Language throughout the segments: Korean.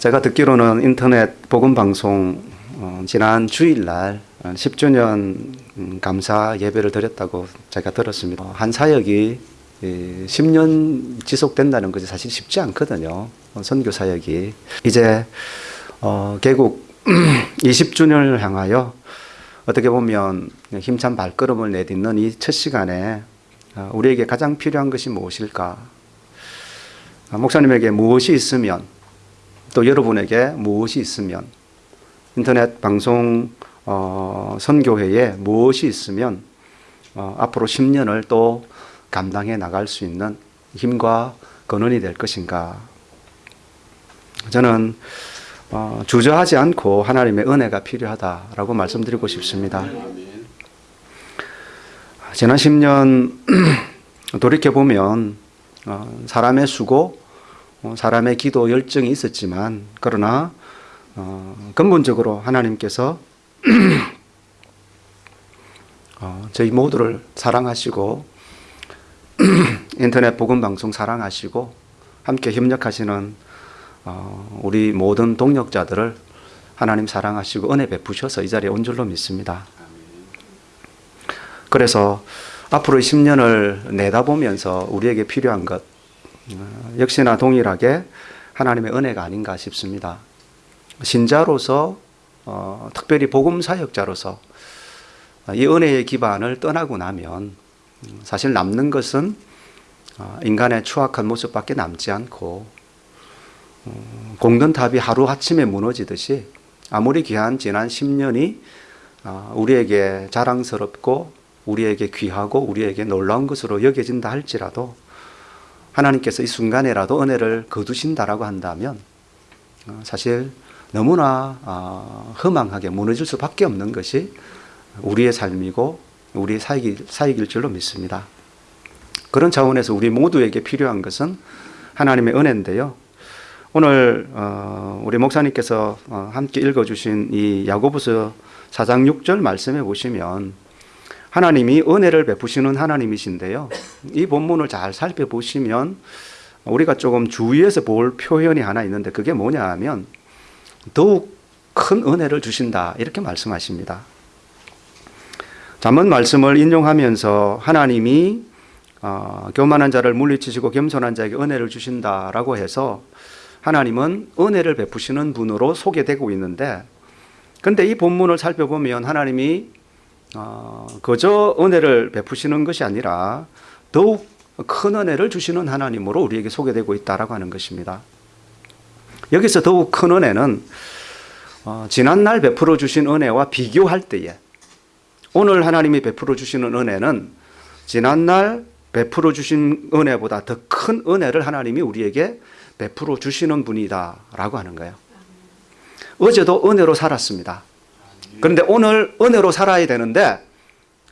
제가 듣기로는 인터넷 복음 방송 어, 지난 주일날 10주년 음, 감사 예배를 드렸다고 제가 들었습니다. 한 사역이 10년 지속된다는 것이 사실 쉽지 않거든요. 어, 선교 사역이 이제 어, 개국 20주년을 향하여 어떻게 보면 힘찬 발걸음을 내딛는 이 첫 시간에 어, 우리에게 가장 필요한 것이 무엇일까? 아, 목사님에게 무엇이 있으면 또 여러분에게 무엇이 있으면 인터넷 방송 어, 선교회에 무엇이 있으면 어, 앞으로 10년을 또 감당해 나갈 수 있는 힘과 근원이 될 것인가 저는 어, 주저하지 않고 하나님의 은혜가 필요하다라고 말씀드리고 싶습니다. 지난 10년 돌이켜보면 어, 사람의 수고, 어, 사람의 기도 열정이 있었지만 그러나 어, 근본적으로 하나님께서 어, 저희 모두를 사랑하시고 인터넷 복음 방송 사랑하시고 함께 협력하시는 어, 우리 모든 동력자들을 하나님 사랑하시고 은혜 베푸셔서 이 자리에 온 줄로 믿습니다. 그래서 앞으로 10년을 내다보면서 우리에게 필요한 것 어, 역시나 동일하게 하나님의 은혜가 아닌가 싶습니다. 신자로서 어, 특별히 복음 사역자로서 이 은혜의 기반을 떠나고 나면 사실 남는 것은 어, 인간의 추악한 모습밖에 남지 않고 어, 공든탑이 하루 아침에 무너지듯이 아무리 귀한 지난 10년이 어, 우리에게 자랑스럽고 우리에게 귀하고 우리에게 놀라운 것으로 여겨진다 할지라도 하나님께서 이 순간에라도 은혜를 거두신다라고 한다면 사실 너무나 허망하게 무너질 수밖에 없는 것이 우리의 삶이고 우리의 사역일, 사역일 줄로 믿습니다. 그런 차원에서 우리 모두에게 필요한 것은 하나님의 은혜인데요. 오늘 어, 우리 목사님께서 어, 함께 읽어주신 이 야고보서 4장 6절 말씀에 보시면 하나님이 은혜를 베푸시는 하나님이신데요. 이 본문을 잘 살펴보시면 우리가 조금 주의해서 볼 표현이 하나 있는데 그게 뭐냐 하면 더욱 큰 은혜를 주신다 이렇게 말씀하십니다. 잠언 말씀을 인용하면서 하나님이 어, 교만한 자를 물리치시고 겸손한 자에게 은혜를 주신다라고 해서 하나님은 은혜를 베푸시는 분으로 소개되고 있는데 근데 이 본문을 살펴보면 하나님이 어, 그저 은혜를 베푸시는 것이 아니라 더욱 큰 은혜를 주시는 하나님으로 우리에게 소개되고 있다라고 하는 것입니다. 여기서 더욱 큰 은혜는 어, 지난날 베풀어 주신 은혜와 비교할 때에 오늘 하나님이 베풀어 주시는 은혜는 지난날 베풀어 주신 은혜보다 더 큰 은혜를 하나님이 우리에게 베풀어 주시는 분이다라고 하는 거예요. 어제도 은혜로 살았습니다. 그런데 오늘 은혜로 살아야 되는데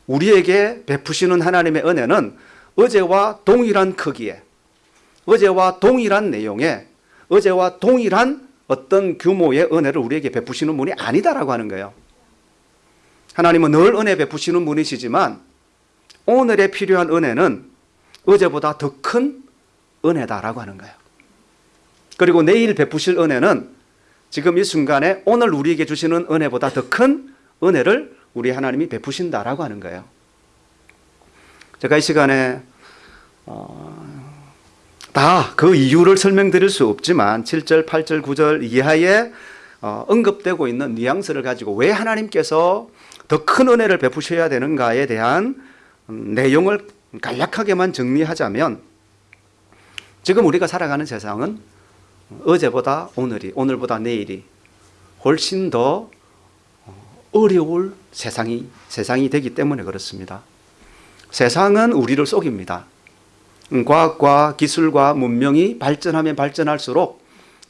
우리에게 베푸시는 하나님의 은혜는 어제와 동일한 크기에 어제와 동일한 내용에 어제와 동일한 어떤 규모의 은혜를 우리에게 베푸시는 분이 아니다라고 하는 거예요. 하나님은 늘 은혜 베푸시는 분이시지만 오늘에 필요한 은혜는 어제보다 더 큰 은혜다라고 하는 거예요. 그리고 내일 베푸실 은혜는 지금 이 순간에 오늘 우리에게 주시는 은혜보다 더 큰 은혜를 우리 하나님이 베푸신다라고 하는 거예요. 제가 이 시간에 어, 다 그 이유를 설명드릴 수 없지만 7절, 8절, 9절 이하에 어, 언급되고 있는 뉘앙스를 가지고 왜 하나님께서 더 큰 은혜를 베푸셔야 되는가에 대한 음, 내용을 간략하게만 정리하자면 지금 우리가 살아가는 세상은 어제보다 오늘이 오늘보다 내일이 훨씬 더 어려울 세상이 세상이 되기 때문에 그렇습니다. 세상은 우리를 속입니다. 과학과 기술과 문명이 발전하면 발전할수록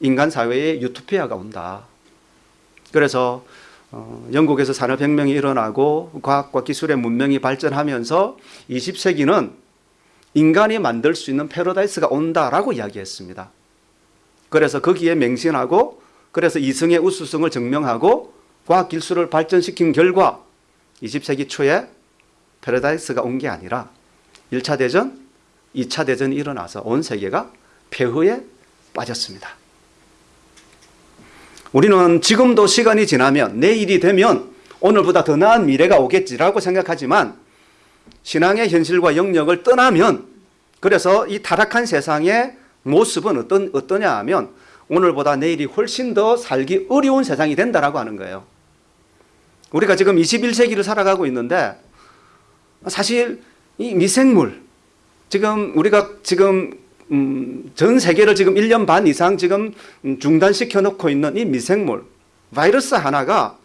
인간 사회에 유토피아가 온다. 그래서 어, 영국에서 산업혁명이 일어나고 과학과 기술의 문명이 발전하면서 20세기는 인간이 만들 수 있는 패러다이스가 온다라고 이야기했습니다. 그래서 거기에 맹신하고 그래서 이성의 우수성을 증명하고 과학 기술을 발전시킨 결과 20세기 초에 패러다이스가 온 게 아니라 1차 대전, 2차 대전이 일어나서 온 세계가 폐허에 빠졌습니다. 우리는 지금도 시간이 지나면 내일이 되면 오늘보다 더 나은 미래가 오겠지라고 생각하지만 신앙의 현실과 영역을 떠나면 그래서 이 타락한 세상의 모습은 어떤 어떠냐 하면 오늘보다 내일이 훨씬 더 살기 어려운 세상이 된다라고 하는 거예요. 우리가 지금 21세기를 살아가고 있는데 사실 이 미생물 지금 우리가 지금 음, 전 세계를 지금 1년 반 이상 지금 음, 중단시켜 놓고 있는 이 미생물 바이러스 하나가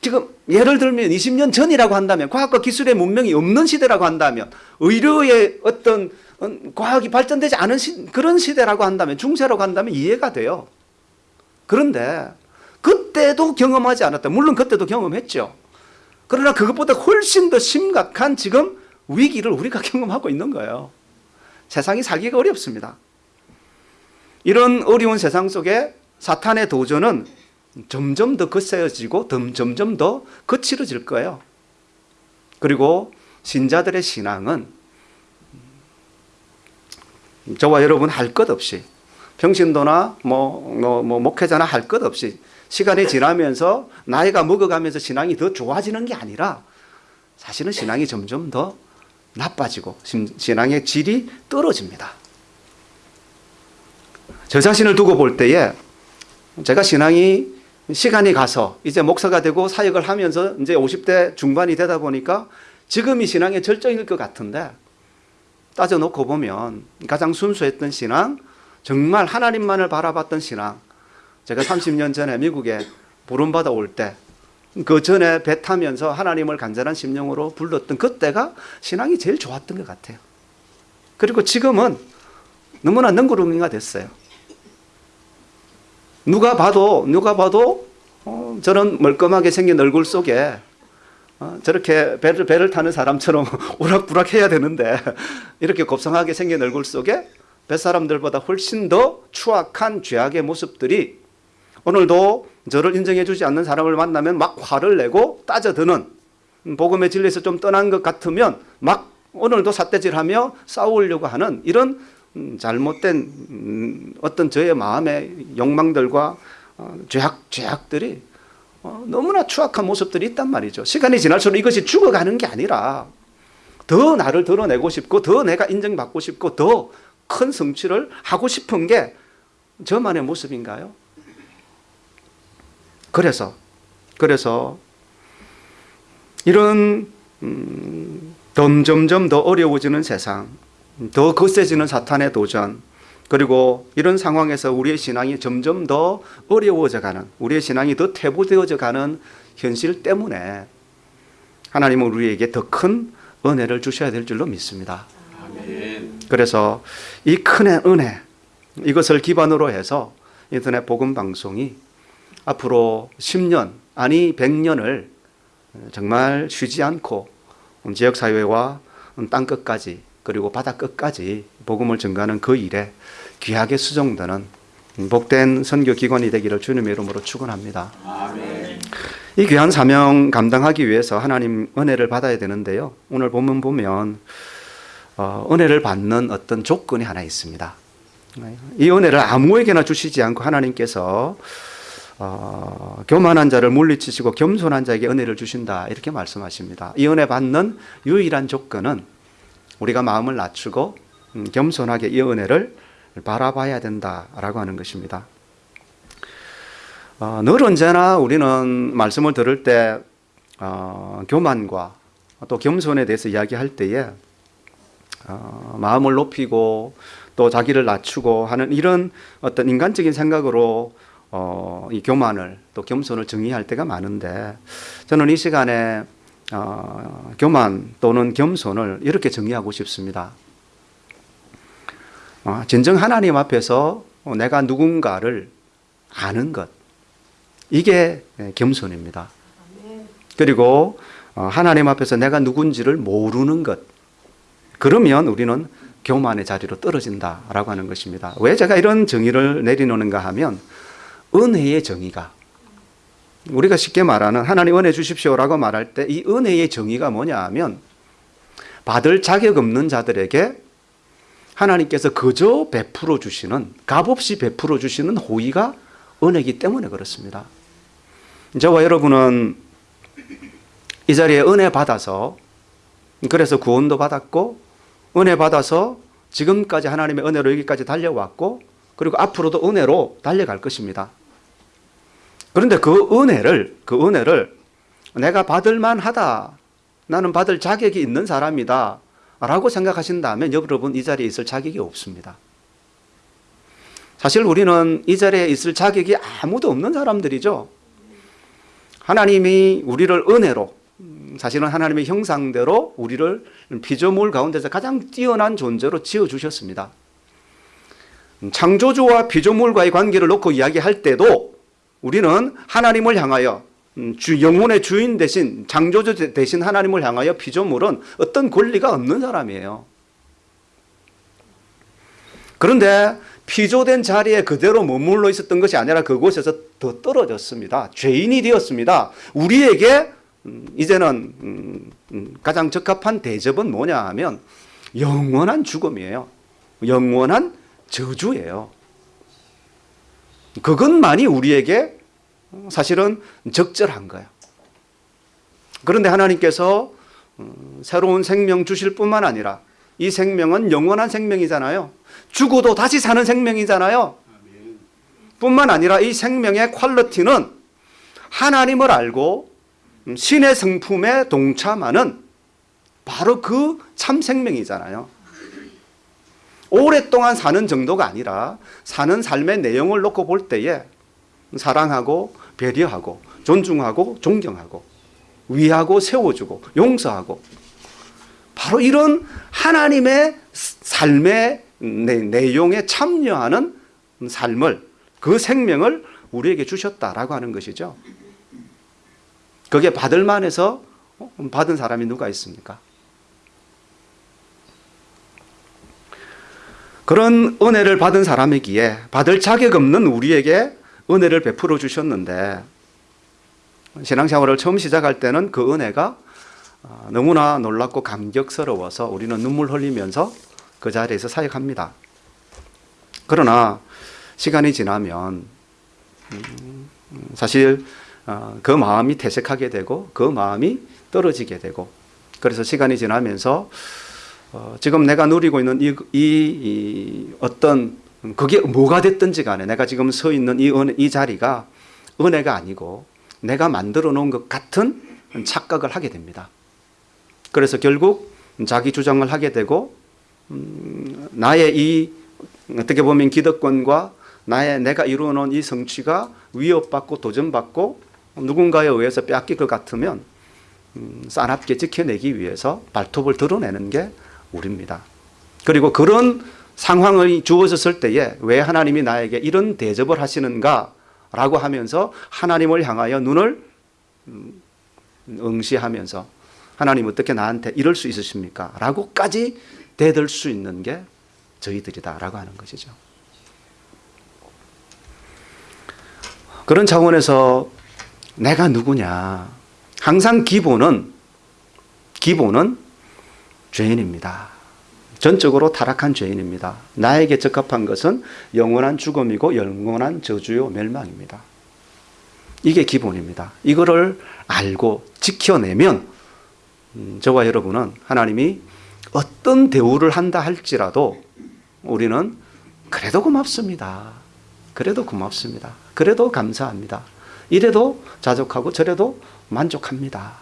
지금 예를 들면 20년 전이라고 한다면 과학과 기술의 문명이 없는 시대라고 한다면 의료의 어떤 어, 과학이 발전되지 않은 시, 그런 시대라고 한다면 중세라고 한다면 이해가 돼요. 그런데 그때도 경험하지 않았다. 물론 그때도 경험했죠. 그러나 그것보다 훨씬 더 심각한 지금 위기를 우리가 경험하고 있는 거예요. 세상이 살기가 어렵습니다. 이런 어려운 세상 속에 사탄의 도전은 점점 더 거세어지고 점점 더 거칠어질 거예요. 그리고 신자들의 신앙은 저와 여러분 할 것 없이 평신도나 뭐, 뭐, 뭐 목회자나 할 것 없이 시간이 지나면서 나이가 먹어가면서 신앙이 더 좋아지는 게 아니라 사실은 신앙이 점점 더 나빠지고 신앙의 질이 떨어집니다. 저 자신을 두고 볼 때에 제가 신앙이 시간이 가서 이제 목사가 되고 사역을 하면서 이제 50대 중반이 되다 보니까 지금이 신앙의 절정일 것 같은데 따져놓고 보면 가장 순수했던 신앙, 정말 하나님만을 바라봤던 신앙. 제가 30년 전에 미국에 부름받아 올 때, 그 전에 배 타면서 하나님을 간절한 심령으로 불렀던 그때가 신앙이 제일 좋았던 것 같아요. 그리고 지금은 너무나 능구렁이가 됐어요. 누가 봐도, 누가 봐도, 어, 저런 멀끔하게 생긴 얼굴 속에 어, 저렇게 배를, 배를 타는 사람처럼 오락부락 해야 되는데 이렇게 곱상하게 생긴 얼굴 속에 뱃사람들보다 훨씬 더 추악한 죄악의 모습들이 오늘도 저를 인정해 주지 않는 사람을 만나면 막 화를 내고 따져드는 복음의 진리에서 좀 떠난 것 같으면 막 오늘도 삿대질하며 싸우려고 하는 이런 음, 잘못된 음, 어떤 저의 마음의 욕망들과 어, 죄악, 죄악들이 어, 너무나 추악한 모습들이 있단 말이죠. 시간이 지날수록 이것이 죽어가는 게 아니라 더 나를 드러내고 싶고 더 내가 인정받고 싶고 더 큰 성취를 하고 싶은 게 저만의 모습인가요? 그래서 그래서 이런 음, 점점점 더 어려워지는 세상, 더 거세지는 사탄의 도전, 그리고 이런 상황에서 우리의 신앙이 점점 더 어려워져 가는, 우리의 신앙이 더 퇴보되어져 가는 현실 때문에 하나님은 우리에게 더 큰 은혜를 주셔야 될 줄로 믿습니다. 그래서 이 큰 은혜, 이것을 기반으로 해서 인터넷 복음 방송이 앞으로 10년, 아니 100년을 정말 쉬지 않고 지역 사회와 땅 끝까지 그리고 바다 끝까지 복음을 전가하는 그 일에 귀하게 수정되는 복된 선교 기관이 되기를 주님의 이름으로 축원합니다. 이 귀한 사명 감당하기 위해서 하나님 은혜를 받아야 되는데요. 오늘 본문 보면 어, 은혜를 받는 어떤 조건이 하나 있습니다. 이 은혜를 아무에게나 주시지 않고 하나님께서 어, 교만한 자를 물리치시고 겸손한 자에게 은혜를 주신다 이렇게 말씀하십니다. 이 은혜 받는 유일한 조건은 우리가 마음을 낮추고 음, 겸손하게 이 은혜를 바라봐야 된다라고 하는 것입니다. 어, 늘 언제나 우리는 말씀을 들을 때 어, 교만과 또 겸손에 대해서 이야기할 때에 어, 마음을 높이고 또 자기를 낮추고 하는 이런 어떤 인간적인 생각으로 어, 이 교만을 또 겸손을 정의할 때가 많은데 저는 이 시간에 어, 교만 또는 겸손을 이렇게 정의하고 싶습니다. 어, 진정 하나님 앞에서 내가 누군가를 아는 것 이게 겸손입니다. 그리고 어, 하나님 앞에서 내가 누군지를 모르는 것 그러면 우리는 교만의 자리로 떨어진다라고 하는 것입니다. 왜 제가 이런 정의를 내리놓는가 하면 은혜의 정의가 우리가 쉽게 말하는 하나님 은혜 주십시오라고 말할 때 이 은혜의 정의가 뭐냐 하면 받을 자격 없는 자들에게 하나님께서 그저 베풀어 주시는 값없이 베풀어 주시는 호의가 은혜이기 때문에 그렇습니다. 저와 여러분은 이 자리에 은혜 받아서 그래서 구원도 받았고 은혜 받아서 지금까지 하나님의 은혜로 여기까지 달려왔고 그리고 앞으로도 은혜로 달려갈 것입니다. 그런데 그 은혜를 그 은혜를 내가 받을 만하다. 나는 받을 자격이 있는 사람이다. 라고 생각하신다면 여러분 이 자리에 있을 자격이 없습니다. 사실 우리는 이 자리에 있을 자격이 아무도 없는 사람들이죠. 하나님이 우리를 은혜로 사실은 하나님의 형상대로 우리를 피조물 가운데서 가장 뛰어난 존재로 지어 주셨습니다. 창조주와 피조물과의 관계를 놓고 이야기할 때도 우리는 하나님을 향하여 주 영혼의 주인 대신 창조주 대신 하나님을 향하여 피조물은 어떤 권리가 없는 사람이에요. 그런데 피조된 자리에 그대로 머물러 있었던 것이 아니라 그곳에서 더 떨어졌습니다. 죄인이 되었습니다. 우리에게 이제는 가장 적합한 대접은 뭐냐 하면 영원한 죽음이에요. 영원한 저주예요. 그것만이 우리에게 사실은 적절한 거예요. 그런데 하나님께서 새로운 생명 주실 뿐만 아니라 이 생명은 영원한 생명이잖아요. 죽어도 다시 사는 생명이잖아요. 뿐만 아니라 이 생명의 퀄리티는 하나님을 알고 신의 성품에 동참하는 바로 그 참 생명이잖아요. 오랫동안 사는 정도가 아니라 사는 삶의 내용을 놓고 볼 때에 사랑하고 배려하고 존중하고 존경하고 위하고 세워주고 용서하고 바로 이런 하나님의 삶의 내용에 참여하는 삶을 그 생명을 우리에게 주셨다라고 하는 것이죠. 그게 받을 만해서 받은 사람이 누가 있습니까? 그런 은혜를 받은 사람이기에 받을 자격 없는 우리에게 은혜를 베풀어 주셨는데 신앙생활을 처음 시작할 때는 그 은혜가 아, 너무나 놀랍고 감격스러워서 우리는 눈물 흘리면서 그 자리에서 사역합니다. 그러나 시간이 지나면 음, 사실 어, 그 마음이 퇴색하게 되고 그 마음이 떨어지게 되고 그래서 시간이 지나면서 어, 지금 내가 누리고 있는 이, 이, 이 어떤 그게 뭐가 됐든지 간에 내가 지금 서 있는 이, 은혜, 이 자리가 은혜가 아니고 내가 만들어 놓은 것 같은 착각을 하게 됩니다. 그래서 결국 자기 주장을 하게 되고 음, 나의 이 어떻게 보면 기득권과 나의 내가 이루어 놓은 이 성취가 위협받고 도전받고 누군가에 의해서 빼앗길 것 같으면 음, 싸납게 지켜내기 위해서 발톱을 드러내는 게 우리입니다. 그리고 그런 상황이 주어졌을 때에 왜 하나님이 나에게 이런 대접을 하시는가 라고 하면서 하나님을 향하여 눈을 음, 응시하면서 하나님 어떻게 나한테 이럴 수 있으십니까? 라고까지 대들 수 있는 게 저희들이다 라고 하는 것이죠. 그런 차원에서 내가 누구냐. 항상 기본은, 기본은 죄인입니다. 전적으로 타락한 죄인입니다. 나에게 적합한 것은 영원한 죽음이고 영원한 저주요 멸망입니다. 이게 기본입니다. 이거를 알고 지켜내면 음, 저와 여러분은 하나님이 어떤 대우를 한다 할지라도 우리는 그래도 고맙습니다. 그래도 고맙습니다. 그래도 감사합니다. 이래도 자족하고 저래도 만족합니다.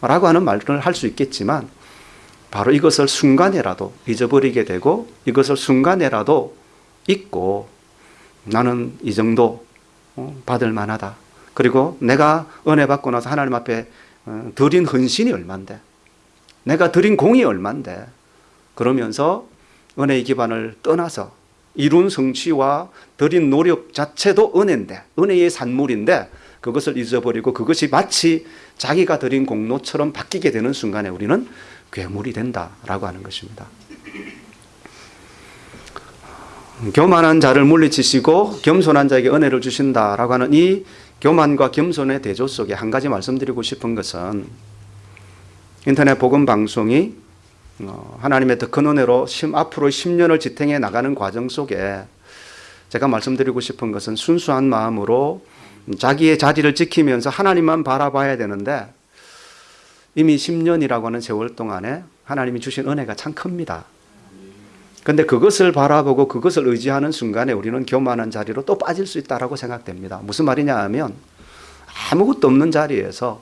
라고 하는 말을 할 수 있겠지만 바로 이것을 순간에라도 잊어버리게 되고 이것을 순간에라도 잊고 나는 이 정도 어, 받을 만하다. 그리고 내가 은혜 받고 나서 하나님 앞에 어, 드린 헌신이 얼만데 내가 드린 공이 얼만데 그러면서 은혜의 기반을 떠나서 이룬 성취와 드린 노력 자체도 은혜인데 은혜의 산물인데 그것을 잊어버리고 그것이 마치 자기가 드린 공로처럼 바뀌게 되는 순간에 우리는 괴물이 된다라고 하는 것입니다. 교만한 자를 물리치시고 겸손한 자에게 은혜를 주신다라고 하는 이 교만과 겸손의 대조 속에 한 가지 말씀드리고 싶은 것은 인터넷 복음 방송이 어, 하나님의 더 큰 은혜로 앞으로 10년을 지탱해 나가는 과정 속에 제가 말씀드리고 싶은 것은 순수한 마음으로 자기의 자리를 지키면서 하나님만 바라봐야 되는데 이미 10년이라고 하는 세월 동안에 하나님이 주신 은혜가 참 큽니다. 근데 그것을 바라보고 그것을 의지하는 순간에 우리는 교만한 자리로 또 빠질 수 있다라고 생각됩니다. 무슨 말이냐 하면 아무것도 없는 자리에서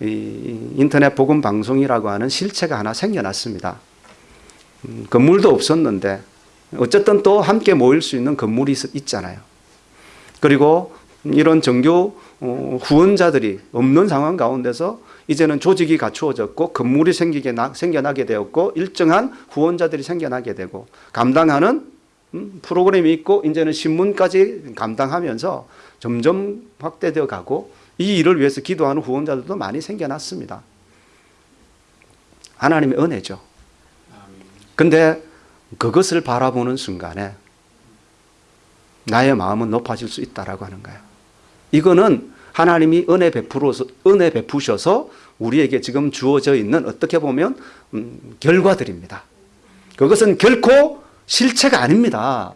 이 인터넷 복음 방송이라고 하는 실체가 하나 생겨났습니다. 음, 건물도 없었는데 어쨌든 또 함께 모일 수 있는 건물이 있- 있잖아요. 그리고 이런 정교 어, 후원자들이 없는 상황 가운데서 이제는 조직이 갖추어졌고 건물이 생기게 나, 생겨나게 되었고 일정한 후원자들이 생겨나게 되고 감당하는 음, 프로그램이 있고 이제는 신문까지 감당하면서 점점 확대되어 가고 이 일을 위해서 기도하는 후원자들도 많이 생겨났습니다. 하나님의 은혜죠. 근데 그것을 바라보는 순간에 나의 마음은 높아질 수 있다라고 하는 거예요. 이거는 하나님이 은혜 베풀어서 은혜 베푸셔서 우리에게 지금 주어져 있는 어떻게 보면 음, 결과들입니다. 그것은 결코 실체가 아닙니다.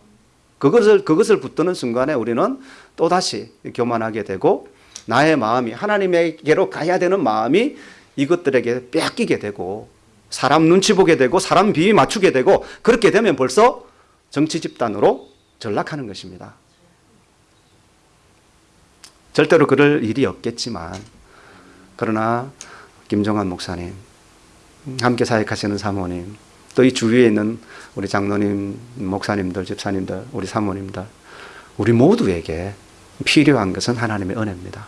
그것을 그것을 붙드는 순간에 우리는 또 다시 교만하게 되고 나의 마음이 하나님에게로 가야 되는 마음이 이것들에게 빼앗기게 되고 사람 눈치 보게 되고 사람 비위 맞추게 되고 그렇게 되면 벌써 정치 집단으로 전락하는 것입니다. 절대로 그럴 일이 없겠지만 그러나 김정환 목사님 함께 사역하시는 사모님 또 이 주위에 있는 우리 장로님 목사님들 집사님들 우리 사모님들 우리 모두에게 필요한 것은 하나님의 은혜입니다.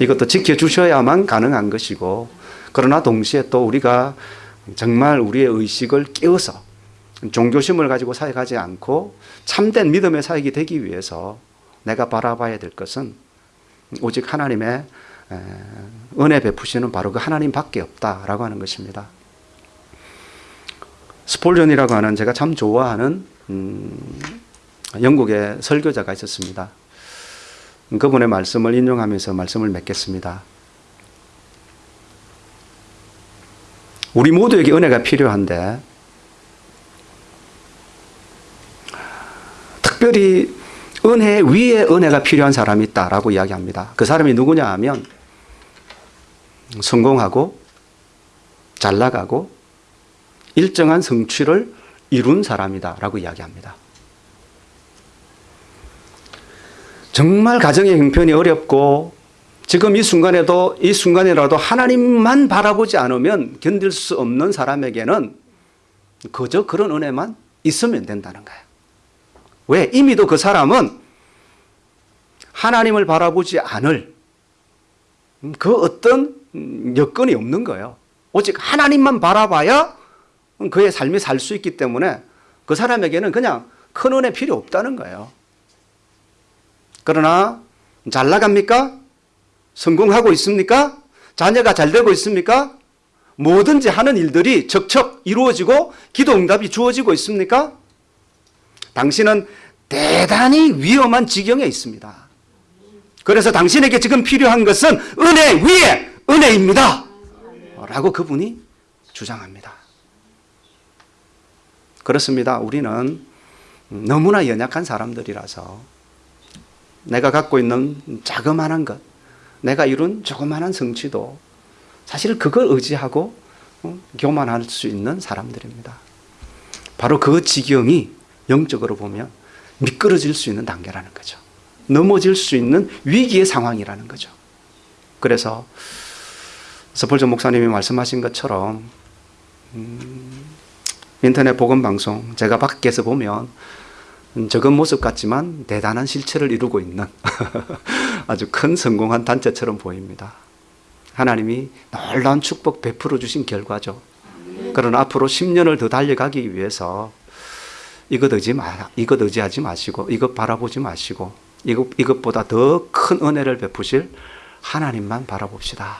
이것도 지켜주셔야만 가능한 것이고 그러나 동시에 또 우리가 정말 우리의 의식을 깨워서 종교심을 가지고 사역하지 않고 참된 믿음의 사역이 되기 위해서 내가 바라봐야 될 것은 오직 하나님의 에, 은혜 베푸시는 바로 그 하나님밖에 없다라고 하는 것입니다. 스폴전이라고 하는 제가 참 좋아하는 음, 영국의 설교자가 있었습니다. 그분의 말씀을 인용하면서 말씀을 맺겠습니다. 우리 모두에게 은혜가 필요한데 특별히 은혜 위에 은혜가 필요한 사람이 있다라고 이야기합니다. 그 사람이 누구냐 하면 성공하고 잘 나가고 일정한 성취를 이룬 사람이다 라고 이야기합니다. 정말 가정의 형편이 어렵고 지금 이 순간에도 이 순간이라도 하나님만 바라보지 않으면 견딜 수 없는 사람에게는 그저 그런 은혜만 있으면 된다는 거예요. 왜? 이미도 그 사람은 하나님을 바라보지 않을 그 어떤 여건이 없는 거예요. 오직 하나님만 바라봐야 그의 삶이 살 수 있기 때문에 그 사람에게는 그냥 큰 은혜 필요 없다는 거예요. 그러나 잘 나갑니까? 성공하고 있습니까? 자녀가 잘 되고 있습니까? 뭐든지 하는 일들이 척척 이루어지고 기도 응답이 주어지고 있습니까? 당신은 대단히 위험한 지경에 있습니다. 그래서 당신에게 지금 필요한 것은 은혜 위에 은혜입니다. 라고 그분이 주장합니다. 그렇습니다. 우리는 너무나 연약한 사람들이라서 내가 갖고 있는 자그마한 것, 내가 이룬 조그마한 성취도 사실 그걸 의지하고 어, 교만할 수 있는 사람들입니다. 바로 그 지경이 영적으로 보면 미끄러질 수 있는 단계라는 거죠. 넘어질 수 있는 위기의 상황이라는 거죠. 그래서 서폴전 목사님이 말씀하신 것처럼 음, 인터넷 복음 방송 제가 밖에서 보면 적은 모습 같지만 대단한 실체를 이루고 있는 아주 큰 성공한 단체처럼 보입니다. 하나님이 놀라운 축복 베풀어 주신 결과죠. 그러나 앞으로 10년을 더 달려가기 위해서 이것 의지 마, 이것 의지하지 마시고 이것 바라보지 마시고 이것 이것보다 더 큰 은혜를 베푸실 하나님만 바라봅시다.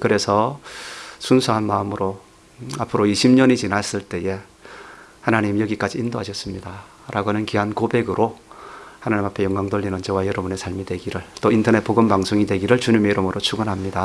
그래서 순수한 마음으로 앞으로 20년이 지났을 때에 하나님 여기까지 인도하셨습니다. 라고 하는 귀한 고백으로 하나님 앞에 영광 돌리는 저와 여러분의 삶이 되기를 또 인터넷 복음 방송이 되기를 주님의 이름으로 축원합니다.